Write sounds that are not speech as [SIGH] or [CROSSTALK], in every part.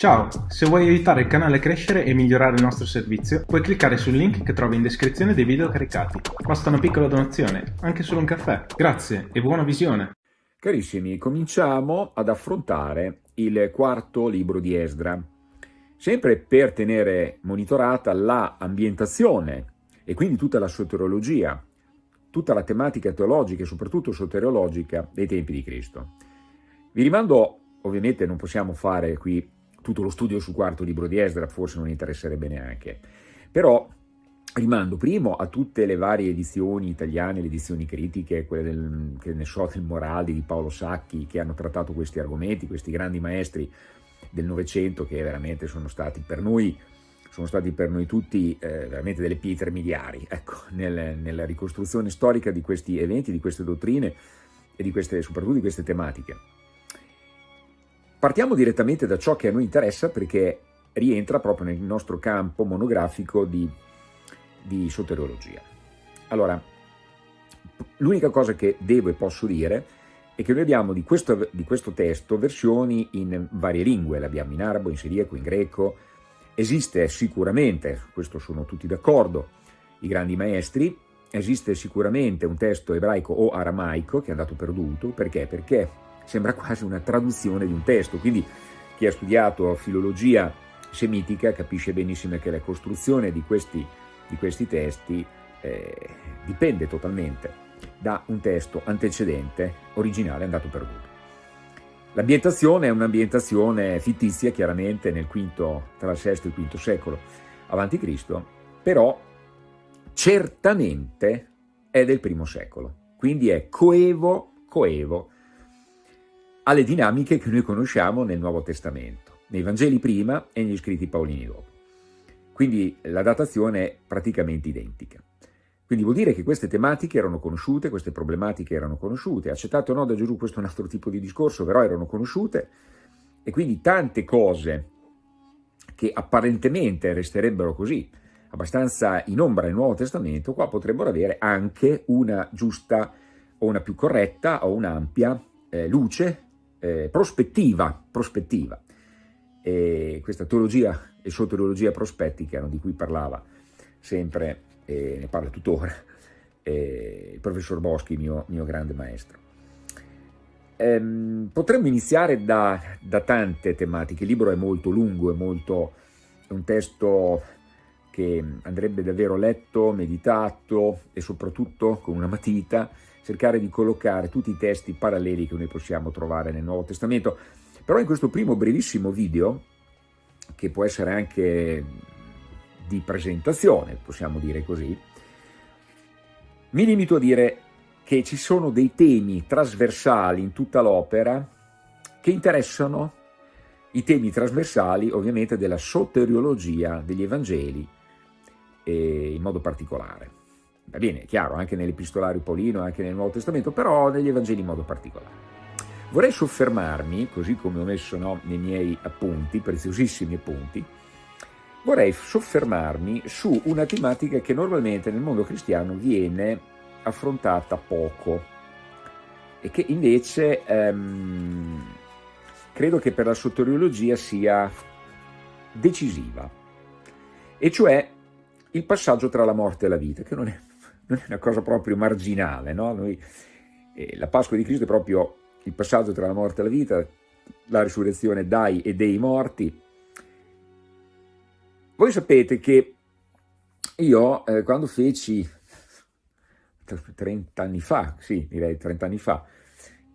Ciao, se vuoi aiutare il canale a crescere e migliorare il nostro servizio, puoi cliccare sul link che trovi in descrizione dei video caricati. Basta una piccola donazione, anche solo un caffè. Grazie e buona visione! Carissimi, cominciamo ad affrontare il quarto libro di Esdra, sempre per tenere monitorata la ambientazione e quindi tutta la soteriologia, tutta la tematica teologica e soprattutto soteriologica dei tempi di Cristo. Vi rimando, ovviamente non possiamo fare qui tutto lo studio sul quarto libro di Esdra, forse non interesserebbe neanche. Però rimando primo a tutte le varie edizioni italiane, le edizioni critiche, quelle del, che ne so, del Moraldi, di Paolo Sacchi, che hanno trattato questi argomenti, questi grandi maestri del Novecento che veramente sono stati per noi, stati per noi tutti eh, veramente delle pietre miliari, ecco, nel, nella ricostruzione storica di questi eventi, di queste dottrine e di queste, soprattutto di queste tematiche. Partiamo direttamente da ciò che a noi interessa perché rientra proprio nel nostro campo monografico di, di soteriologia. Allora, l'unica cosa che devo e posso dire è che noi abbiamo di questo, di questo testo versioni in varie lingue, l'abbiamo in arabo, in siriaco, in greco, esiste sicuramente, questo sono tutti d'accordo, i grandi maestri, esiste sicuramente un testo ebraico o aramaico che è andato perduto, perché? Perché sembra quasi una traduzione di un testo, quindi chi ha studiato filologia semitica capisce benissimo che la costruzione di questi, di questi testi eh, dipende totalmente da un testo antecedente, originale, andato perduto. L'ambientazione è un'ambientazione fittizia, chiaramente nel quinto, tra il VI e il V secolo a.C., però certamente è del primo secolo, quindi è coevo, coevo alle dinamiche che noi conosciamo nel Nuovo Testamento, nei Vangeli prima e negli scritti paolini dopo. Quindi la datazione è praticamente identica. Quindi vuol dire che queste tematiche erano conosciute, queste problematiche erano conosciute, accettate o no da Gesù, questo è un altro tipo di discorso, però erano conosciute, e quindi tante cose che apparentemente resterebbero così, abbastanza in ombra nel Nuovo Testamento, qua potrebbero avere anche una giusta o una più corretta o un'ampia eh, luce eh, prospettiva, prospettiva. Questa teologia e soteriologia prospettica di cui parlava sempre, e ne parla tuttora, eh, il professor Boschi, mio, mio grande maestro. Ehm, potremmo iniziare da, da, tante tematiche, il libro è molto lungo, è, molto, è un testo che andrebbe davvero letto, meditato e soprattutto con una matita, cercare di collocare tutti i testi paralleli che noi possiamo trovare nel Nuovo Testamento. Però in questo primo brevissimo video, che può essere anche di presentazione, possiamo dire così, mi limito a dire che ci sono dei temi trasversali in tutta l'opera che interessano i temi trasversali ovviamente della soteriologia degli Evangeli in modo particolare va bene, è chiaro, anche nell'Epistolario Paolino, anche nel Nuovo Testamento, però negli Evangeli in modo particolare. Vorrei soffermarmi, così come ho messo no, nei miei appunti, preziosissimi appunti, vorrei soffermarmi su una tematica che normalmente nel mondo cristiano viene affrontata poco e che invece ehm, credo che per la soteriologia sia decisiva, e cioè il passaggio tra la morte e la vita, che non è non è una cosa proprio marginale, no? Noi, eh, la Pasqua di Cristo è proprio il passaggio tra la morte e la vita, la risurrezione dai e dei morti. Voi sapete che io eh, quando feci 30 anni fa, sì direi 30 anni fa,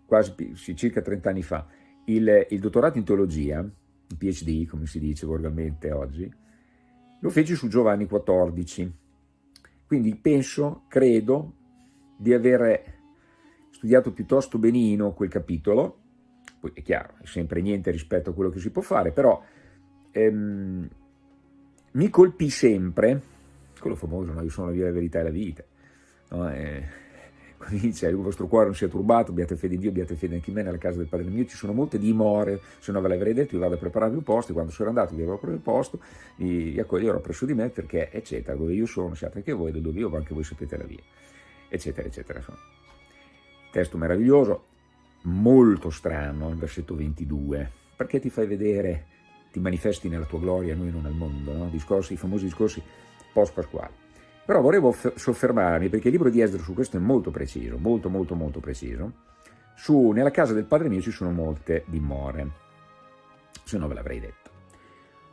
quasi sì, circa 30 anni fa, il, il dottorato in teologia, il PhD come si dice volgarmente oggi, lo feci su Giovanni XIV, quindi penso, credo, di aver studiato piuttosto benino quel capitolo, poi è chiaro, è sempre niente rispetto a quello che si può fare, però ehm, mi colpì sempre, quello famoso, no? io sono la via, la verità e la vita, no? eh, dice [LAUGHS] il vostro cuore non sia turbato, abbiate fede in Dio, abbiate fede anche in me, nella casa del Padre mio ci sono molte dimore, se non ve l'avrei detto io vado a prepararvi un posto, e quando sono andato vi avevo preso il posto, vi accoglierò presso di me perché eccetera, dove io sono siate anche voi, dove io anche voi sapete la via, eccetera eccetera. Testo meraviglioso, molto strano, il versetto 22, perché ti fai vedere ti manifesti nella tua gloria, noi non al mondo, no? discorsi, i famosi discorsi post-pasquali. Però volevo soffermarmi, perché il libro di Esdra su questo è molto preciso, molto molto molto preciso, su nella casa del padre mio ci sono molte dimore, se no ve l'avrei detto.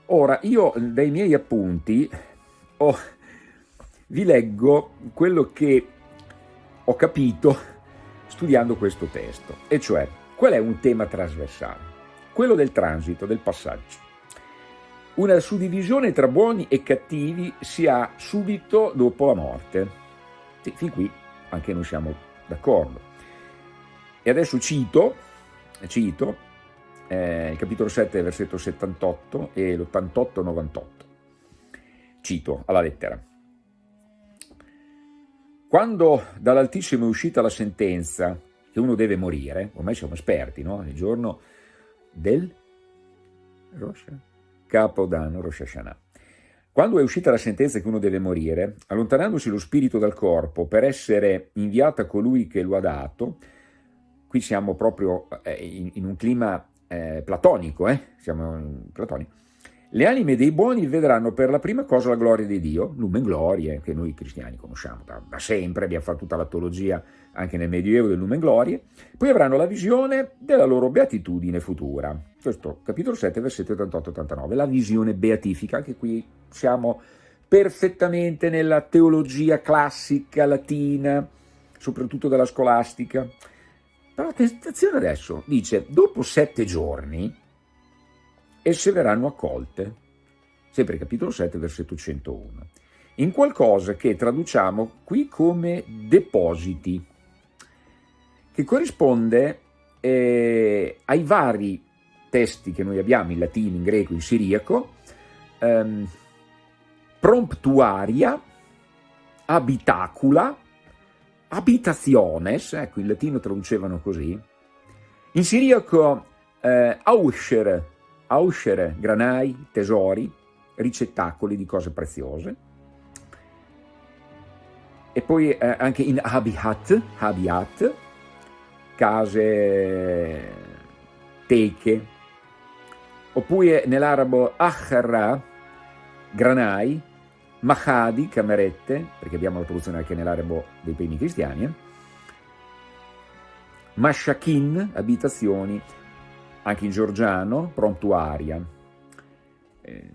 Ora, io dai miei appunti ho, vi leggo quello che ho capito studiando questo testo, e cioè qual è un tema trasversale? Quello del transito, del passaggio. Una suddivisione tra buoni e cattivi si ha subito dopo la morte. Sì, fin qui anche noi siamo d'accordo. E adesso cito, cito eh, il capitolo 7, versetto 78 e l'88-98. Cito alla lettera. Quando dall'Altissimo è uscita la sentenza che uno deve morire, ormai siamo esperti, no? Il giorno del Rosh Capodanno, Rosh Hashanah. Quando è uscita la sentenza che uno deve morire, allontanandosi lo spirito dal corpo per essere inviato a colui che lo ha dato, qui siamo proprio eh, in, in un clima eh, platonico, eh? siamo platonico, le anime dei buoni vedranno per la prima cosa la gloria di Dio, lumen glorie, che noi cristiani conosciamo da, da sempre, abbiamo fatto tutta la teologia anche nel Medioevo del lumen glorie, poi avranno la visione della loro beatitudine futura. Questo capitolo 7, versetti 88-89, la visione beatifica, anche qui siamo perfettamente nella teologia classica latina, soprattutto della scolastica. Però attenzione adesso, dice, dopo sette giorni esse verranno accolte, sempre capitolo 7, versetto 101, in qualcosa che traduciamo qui come depositi, che corrisponde eh, ai vari testi che noi abbiamo in latino, in greco, in siriaco, ehm, promptuaria, abitacula, abitationes, ecco in latino traducevano così, in siriaco eh, auscher, auscere granai, tesori, ricettacoli di cose preziose, e poi eh, anche in habitat, habitat, case, teche, oppure nell'arabo akharra, granai, mahadi, camerette, perché abbiamo la traduzione anche nell'arabo dei primi cristiani, eh? mashakin, abitazioni, anche in georgiano, prontuaria. Eh,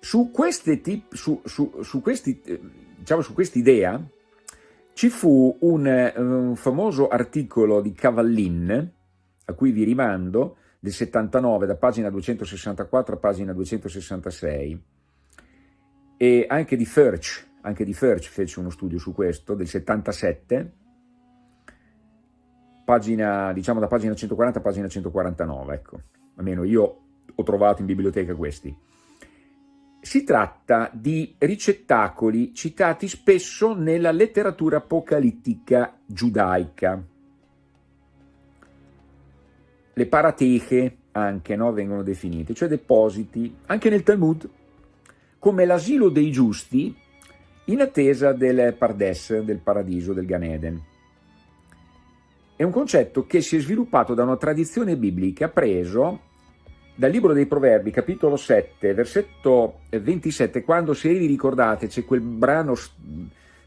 su, tip, su, su, su, questi, eh, diciamo, su quest'idea ci fu un, un, famoso articolo di Cavallin, a cui vi rimando, del 79, da pagina 264 a pagina 266, e anche di Furch, anche di Furch fece uno studio su questo, del 77, pagina, diciamo da pagina 140 a pagina 149, ecco, almeno io ho trovato in biblioteca questi. Si tratta di ricettacoli citati spesso nella letteratura apocalittica giudaica. Le parateche anche no, vengono definite, cioè depositi, anche nel Talmud, come l'asilo dei giusti in attesa del Pardes, del paradiso, del Gan Eden. È un concetto che si è sviluppato da una tradizione biblica preso dal libro dei Proverbi, capitolo 7, versetto 27, quando se vi ricordate c'è quel brano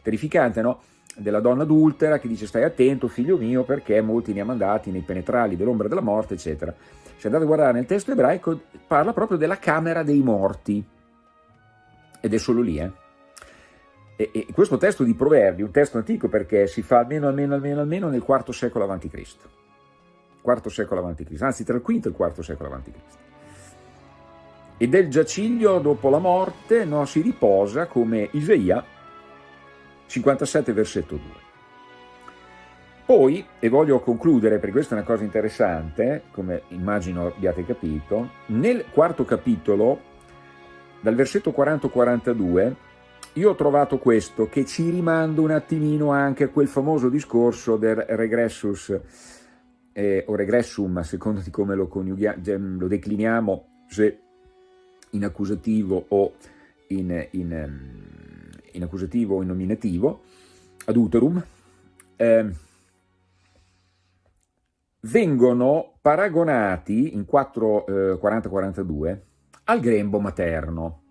terrificante, no? della donna adultera che dice stai attento figlio mio perché molti ne ha mandati nei penetrali dell'ombra della morte eccetera. Se andate a guardare nel testo ebraico parla proprio della camera dei morti ed è solo lì eh. E, e, questo testo di Proverbi, un testo antico perché si fa almeno, almeno, almeno, almeno nel IV secolo a.C. IV secolo a.C., anzi tra il V e il IV secolo a.C. E del giaciglio dopo la morte no, si riposa come Isaia 57 versetto 2. Poi, e voglio concludere perché questa è una cosa interessante, come immagino abbiate capito, nel quarto capitolo, dal versetto 40-42, io ho trovato questo che ci rimanda un attimino anche a quel famoso discorso del regressus eh, o regressum, a seconda di come lo, lo decliniamo, se in accusativo o in, in, ehm, in accusativo o in nominativo, ad uterum, eh, vengono paragonati in 4.40-42 eh, al grembo materno,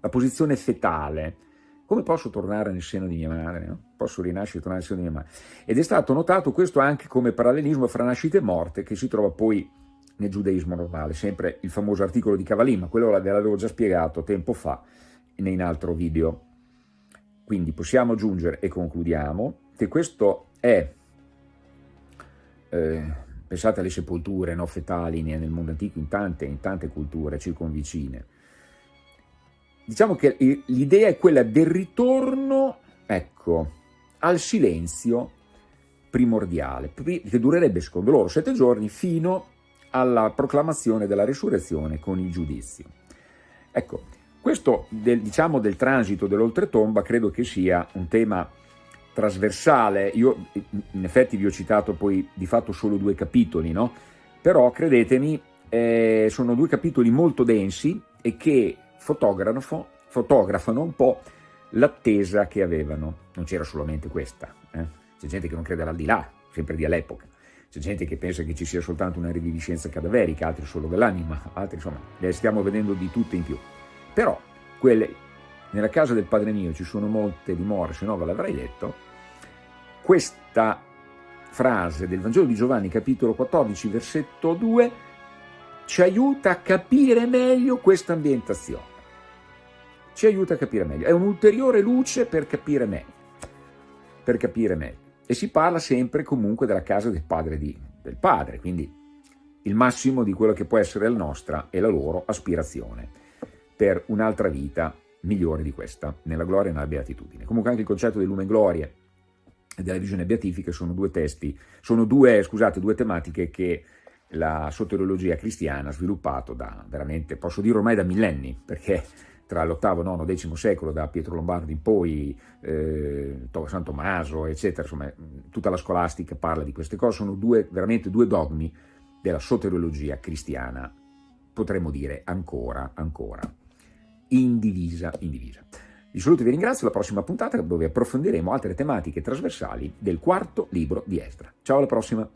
la posizione fetale. Come posso tornare nel seno di mia madre? No? Posso rinascere e tornare nel seno di mia madre? Ed è stato notato questo anche come parallelismo fra nascita e morte che si trova poi nel giudaismo normale, sempre il famoso articolo di Cavallin, ma quello ve l'avevo già spiegato tempo fa in altro video. Quindi possiamo aggiungere, e concludiamo, che questo è, eh, pensate alle sepolture no, fetali nel mondo antico, in tante, in tante culture circonvicine, diciamo che l'idea è quella del ritorno, ecco, al silenzio primordiale, che durerebbe secondo loro sette giorni fino alla proclamazione della risurrezione con il giudizio. Ecco, questo del, diciamo, del transito dell'oltretomba credo che sia un tema trasversale, io in effetti vi ho citato poi di fatto solo due capitoli, no? però credetemi eh, sono due capitoli molto densi e che fotografano, un po' l'attesa che avevano, non c'era solamente questa, eh? c'è gente che non crede all'aldilà, sempre di all'epoca, c'è gente che pensa che ci sia soltanto una riviviscenza cadaverica, altri solo dell'anima, altri insomma, le stiamo vedendo di tutte in più. Però quelle, nella casa del Padre mio ci sono molte dimore, se no ve l'avrei detto, questa frase del Vangelo di Giovanni, capitolo 14, versetto 2, ci aiuta a capire meglio questa ambientazione. Ci aiuta a capire meglio. È un'ulteriore luce per capire meglio. Per capire meglio. E si parla sempre comunque della casa del padre, di, del padre, quindi il massimo di quello che può essere la nostra e la loro aspirazione per un'altra vita migliore di questa, nella gloria e nella beatitudine. Comunque anche il concetto del lume gloria e della visione beatifica sono due testi, sono due, scusate, due tematiche che la soteriologia cristiana ha sviluppato da veramente, posso dire ormai da millenni, perché tra l'ottavo, nono, decimo secolo, da Pietro Lombardi in poi, eh, San Tommaso, eccetera, insomma, tutta la scolastica parla di queste cose, sono due, veramente due dogmi della soteriologia cristiana, potremmo dire ancora, ancora indivisa, indivisa. Vi saluto e vi ringrazio alla prossima puntata dove approfondiremo altre tematiche trasversali del quarto libro di Esdra. Ciao alla prossima!